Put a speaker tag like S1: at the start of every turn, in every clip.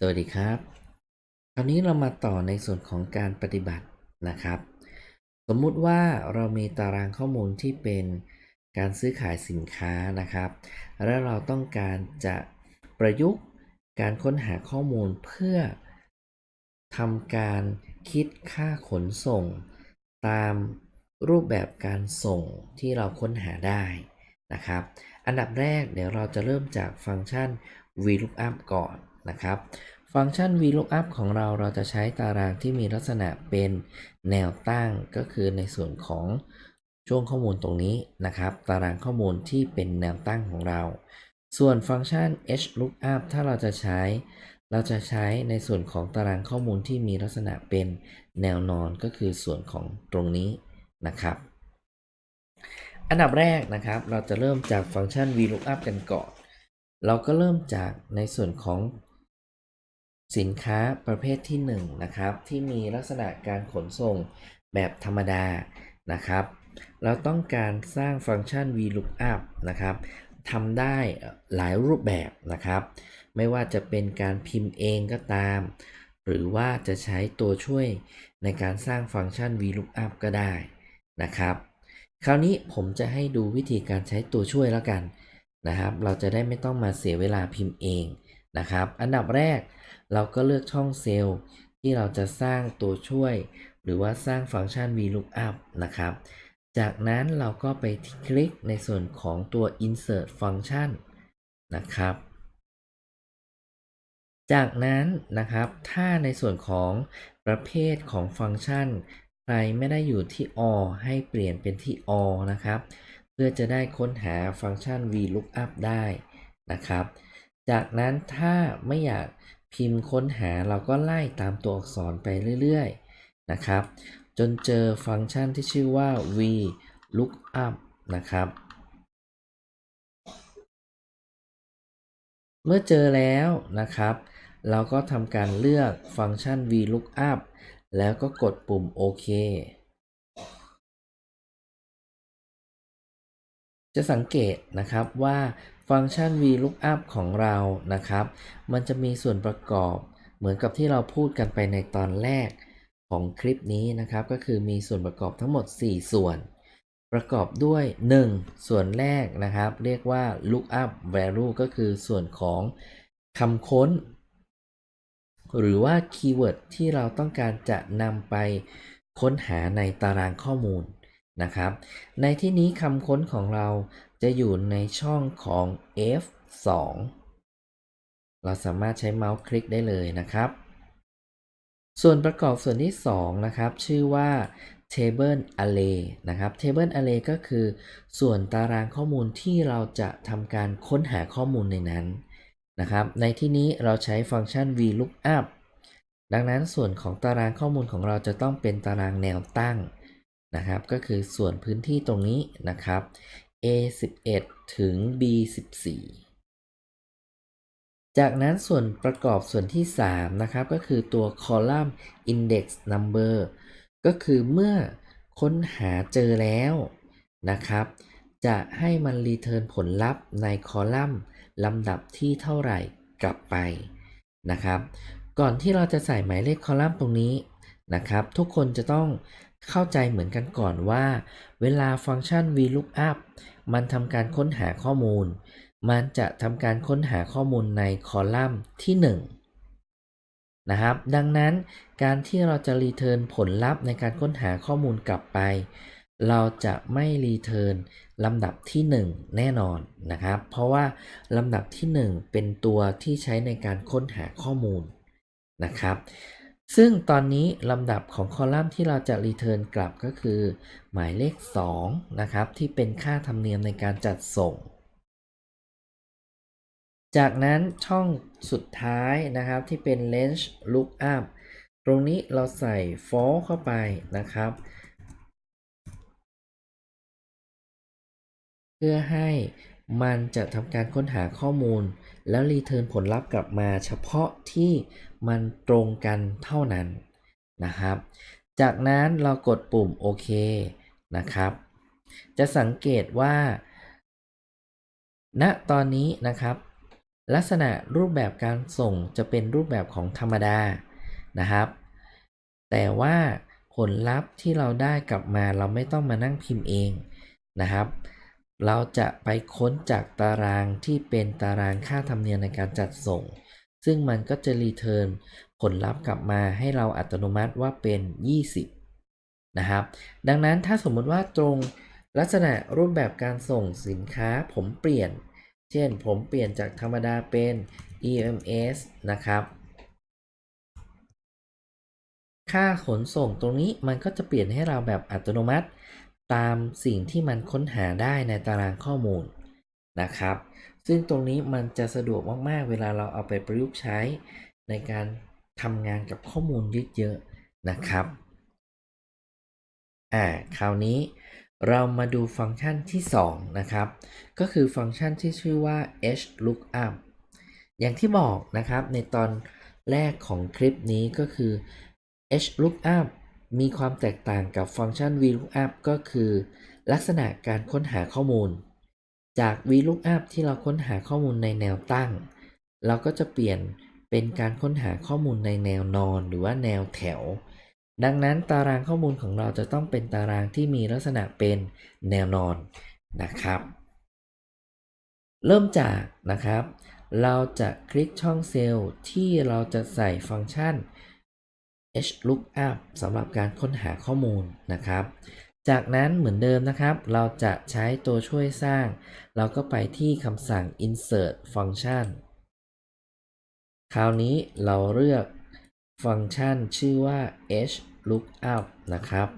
S1: สวัสดีครับ คราวนี้เรามาต่อในส่วนของการปฏิบัตินะครับ สมมุติว่าเรามีตารางข้อมูลที่เป็นการซื้อขายสินค้านะครับ และเราต้องการจะประยุกต์การค้นหาข้อมูลเพื่อทำการคิดค่าขนส่ง ตามรูปแบบการส่งที่เราค้นหาได้นะครับ อันดับแรกเดี๋ยวเราจะเริ่มจากฟังก์ชัน VLOOKUP ก่อน นะครับ ฟังก์ชัน VLOOKUP ของเราเราจะใช้ตารางที่มีลักษณะเป็นแนวตั้งก็คือในส่วนของช่วงข้อมูลตรงนี้นะครับ ตารางข้อมูลที่เป็นแนวตั้งของเรา ส่วนฟังก์ชัน HLOOKUP ถ้าเราจะใช้ เราจะใช้ในส่วนของตารางข้อมูลที่มีลักษณะเป็นแนวนอนก็คือส่วนของตรงนี้นะครับ อันดับแรกนะครับ เราจะเริ่มจากฟังก์ชัน VLOOKUP กันก่อน เราก็เริ่มจากในส่วนของ สินค้าประเภทที่1นนะครับที่มีลักษณะการขนส่งแบบธรรมดานะครับ เราต้องการสร้างฟังก์ชัน VLOOKUP นะครับทำได้หลายรูปแบบนะครับ ไม่ว่าจะเป็นการพิมพ์เองก็ตาม หรือว่าจะใช้ตัวช่วยในการสร้างฟังก์ชัน VLOOKUP ก็ได้นะครับ คราวนี้ผมจะให้ดูวิธีการใช้ตัวช่วยแล้วกันนะครับ เราจะได้ไม่ต้องมาเสียเวลาพิมพ์เองนะครับ อันดับแรก เราก็เลือกช่องเซลล์ที่เราจะสร้างตัวช่วย หรือว่าสร้างฟังก์ชัน VLOOKUP นะครับ จากนั้นเราก็ไปคลิกในส่วนของตัว insert function นะครับ จากนั้นนะครับ ถ้าในส่วนของประเภทของฟังก์ชัน ใครไม่ได้อยู่ที่ or ให้เปลี่ยนเป็นที่ or นะครับ เพื่อจะได้ค้นหาฟังก์ชัน VLOOKUP ได้นะครับ จากนั้นถ้าไม่อยาก พิมพ์ค้นหาเราก็ไล่ตามตัวอักษรไปเรื่อยๆนะครับ จนเจอฟังก์ชันที่ชื่อว่า VLOOKUP นะครับ เมื่อเจอแล้วนะครับ เราก็ทำการเลือกฟังก์ชัน VLOOKUP แล้วก็กดปุ่มโอเคจะสังเกตนะครับว่า ฟังก์ชัน VLOOKUP ของเรานะครับ มันจะมีส่วนประกอบเหมือนกับที่เราพูดกันไปในตอนแรกของคลิปนี้นะครับ ก็คือมีส่วนประกอบทั้งหมด 4 ส่วน ประกอบด้วย 1 ส่วนแรกนะครับ เรียกว่า lookup value ก็คือส่วนของคำค้น หรือว่า keyword ที่เราต้องการจะนำไปค้นหาในตารางข้อมูล นะครับ ในที่นี้คำค้นของเราจะอยู่ในช่องของ F2 เราสามารถใช้เมาส์คลิกได้เลยนะครับส่วนประกอบส่วนที่ 2 นะครับ ชื่อว่า Table Array นะครับ Table Array ก็คือ ส่วนตารางข้อมูลที่เราจะทำการค้นหาข้อมูลในนั้นนะครับ ในที่นี้เราใช้ฟังก์ชัน VLOOKUP ดังนั้นส่วนของตารางข้อมูลของเราจะต้องเป็นตารางแนวตั้ง นะครับก็คือส่วนพื้นที่ตรงนี้นะครับ A11 ถึง B14 จากนั้นส่วนประกอบส่วนที่ 3 นะครับ ก็คือตัว column index number ก็คือเมื่อค้นหาเจอแล้วนะครับ จะให้มันรีเทิร์นผลลัพธ์ในคอลัมน์ลำดับที่เท่าไหร่กลับไปนะครับ ก่อนที่เราจะใส่หมายเลขคอลัมน์ตรงนี้นะครับ ทุกคนจะต้อง เข้าใจเหมือนกันก่อนว่า เวลาฟังก์ชัน VLOOKUP มันทำการค้นหาข้อมูล มันจะทำการค้นหาข้อมูลในคอลัมน์ที่ 1 นะครับ ดังนั้นการที่เราจะ return ผลลัพธ์ในการค้นหาข้อมูลกลับไป เราจะไม่ return ลำดับที่ 1 แน่นอนนะครับ เพราะว่าลำดับที่ 1 เป็นตัวที่ใช้ในการค้นหาข้อมูลนะครับ ซึ่งตอนนี้ลำดับของคอลัมน์ที่เราจะ return กลับก็คือ หมายเลข 2 นะครับ ที่เป็นค่าธรรมเนียมในการจัดส่ง จากนั้นช่องสุดท้ายนะครับที่เป็น range lookup ตรงนี้เราใส่ for เข้าไปนะครับ เพื่อให้ มันจะทำการค้นหาข้อมูล แล้วรีเทิร์นผลลัพธ์กลับมาเฉพาะที่มันตรงกันเท่านั้นนะครับ จากนั้นเรากดปุ่มโอเคนะครับ จะสังเกตว่า ณตอนนี้นะครับ ลักษณะรูปแบบการส่งจะเป็นรูปแบบของธรรมดานะครับ แต่ว่าผลลัพธ์ที่เราได้กลับมาเราไม่ต้องมานั่งพิมพ์เองนะครับ เราจะไปค้นจากตารางที่เป็นตารางค่าธรรมเนียมในการจัดส่ง ซึ่งมันก็จะรีเทิร์นผลลัพธ์กลับมาให้เราอัตโนมัติว่าเป็น 20 นะครับ ดังนั้นถ้าสมมติว่าตรงลักษณะรูปแบบการส่งสินค้าผมเปลี่ยน เช่นผมเปลี่ยนจากธรรมดาเป็น EMS นะครับ ค่าขนส่งตรงนี้มันก็จะเปลี่ยนให้เราแบบอัตโนมัติ ตามสิ่งที่มันค้นหาได้ในตารางข้อมูลนะครับ ซึ่งตรงนี้มันจะสะดวกมากๆ เวลาเราเอาไปประยุกต์ใช้ในการทำงานกับข้อมูลเยอะๆนะครับ อ่า คราวนี้เรามาดูฟังก์ชันที่ 2 นะครับ ก็คือฟังก์ชันที่ชื่อว่า hlookup อย่างที่บอกนะครับในตอนแรกของคลิปนี้ก็คือ hlookup มีความแตกต่างกับฟังก์ชัน vlookup ก็คือ ลักษณะการค้นหาข้อมูล จาก vlookup ที่เราค้นหาข้อมูลในแนวตั้ง เราก็จะเปลี่ยนเป็นการค้นหาข้อมูลในแนวนอนหรือว่าแนวแถว ดังนั้นตารางข้อมูลของเราจะต้องเป็นตารางที่มีลักษณะเป็นแนวนอนนะครับเริ่มจากนะครับ เราจะคลิกช่องเซลล์ที่เราจะใส่ฟังก์ชัน hlookup สำหรับการค้นหาข้อมูลนะครับ จากนั้นเหมือนเดิมนะครับ เราจะใช้ตัวช่วยสร้าง เราก็ไปที่คำสั่ง insert function คราวนี้เราเลือกฟังก์ชันชื่อว่า hlookup นะครับ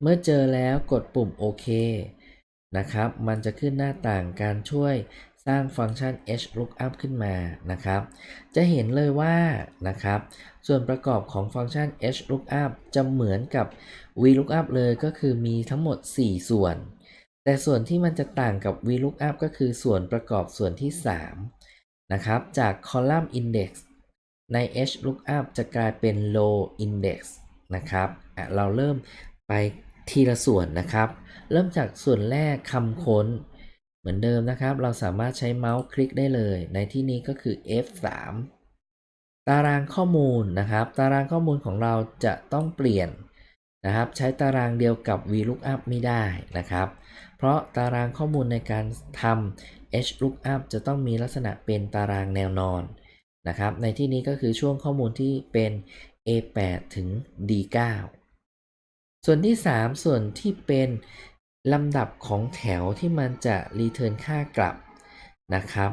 S1: เมื่อเจอแล้วกดปุ่มโอเคนะครับ มันจะขึ้นหน้าต่างการช่วย สร้างฟังก์ชัน hlookup ขึ้นมานะครับ จะเห็นเลยว่านะครับ ส่วนประกอบของฟังก์ชัน hlookup จะเหมือนกับ vlookup เลยก็คือมีทั้งหมด 4 ส่วน แต่ส่วนที่มันจะต่างกับ vlookup ก็คือส่วนประกอบส่วนที่ 3 นะครับ จาก column index ใน hlookup จะกลายเป็น row index นะครับ เราเริ่มไปทีละส่วนนะครับ เริ่มจากส่วนแรกคำค้น เหมือนเดิมนะครับ เราสามารถใช้เมาส์คลิกได้เลย ในที่นี้ก็คือ F3 ตารางข้อมูลนะครับ ตารางข้อมูลของเราจะต้องเปลี่ยนนะครับ ใช้ตารางเดียวกับ VLOOKUP ไม่ได้นะครับ เพราะตารางข้อมูลในการทำ HLOOKUP จะต้องมีลักษณะเป็นตารางแนวนอนนะครับ ในที่นี้ก็คือช่วงข้อมูลที่เป็น A8 ถึง D9 ส่วนที่ 3 ส่วนที่เป็น ลำดับของแถวที่มันจะรีเทิร์นค่ากลับนะครับ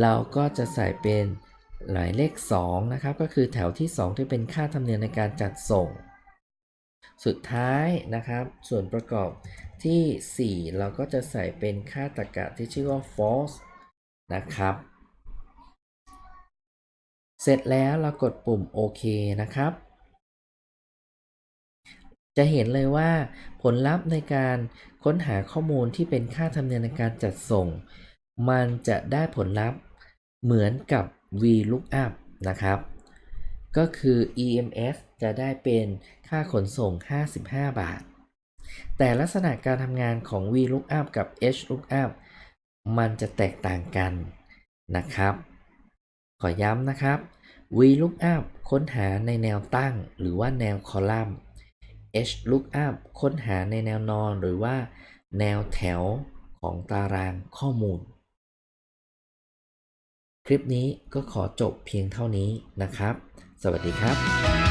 S1: เราก็จะใส่เป็นหมายเลข2นะครับ ก็คือแถวที่ 2 ที่เป็นค่าธรรมเนียมในการจัดส่ง สุดท้ายนะครับ ส่วนประกอบที่ 4 เราก็จะใส่เป็นค่าตรรกะที่ชื่อว่า false นะครับ เสร็จแล้วเรากดปุ่มโอเคนะครับ จะเห็นเลยว่าผลลัพธ์ในการค้นหาข้อมูลที่เป็นค่าธรรมเนียมในการจัดส่ง มันจะได้ผลลัพธ์เหมือนกับ VLOOKUP นะครับ ก็คือ EMS จะได้เป็นค่าขนส่ง 55 บาท แต่ลักษณะการทำงานของ VLOOKUP กับ HLOOKUP มันจะแตกต่างกันนะครับ ขอย้ำนะครับ VLOOKUP ค้นหาในแนวตั้งหรือว่าแนวคอลัมน์ HLOOKUP ค้นหาในแนวนอนหรือว่า แนวแถวของตารางข้อมูล คลิปนี้ก็ขอจบเพียงเท่านี้นะครับ สวัสดีครับ